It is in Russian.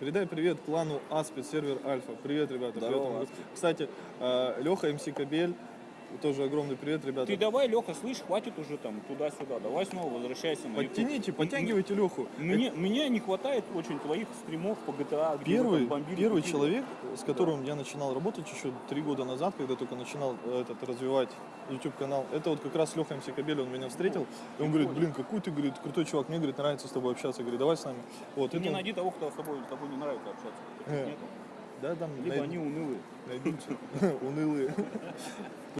Передай привет клану Аспид, сервер Альфа. Привет, ребята. Здорово, привет. Кстати, э, Леха, МС Кабель, тоже огромный привет, ребята. Ты давай, Леха, слышь, хватит уже там туда-сюда. Давай снова возвращайся на YouTube. Подтяните, подтягивайте Леху. Мне, мне не хватает очень твоих стримов по GTA, Первый, бомбили, первый человек, с которым я начинал работать еще три года назад, когда только начинал э, этот развивать YouTube канал, это вот как раз Леха МС Кабель, он меня встретил, и он говорит, блин, какой ты, говорит, крутой чувак, мне, говорит, нравится с тобой общаться, говорит, давай с нами. Вот, Ты это не он- найди того, кто с тобой, с тобой не нравится общаться. Э, нету. Да, там Либо найд- они унылые. найдутся унылые.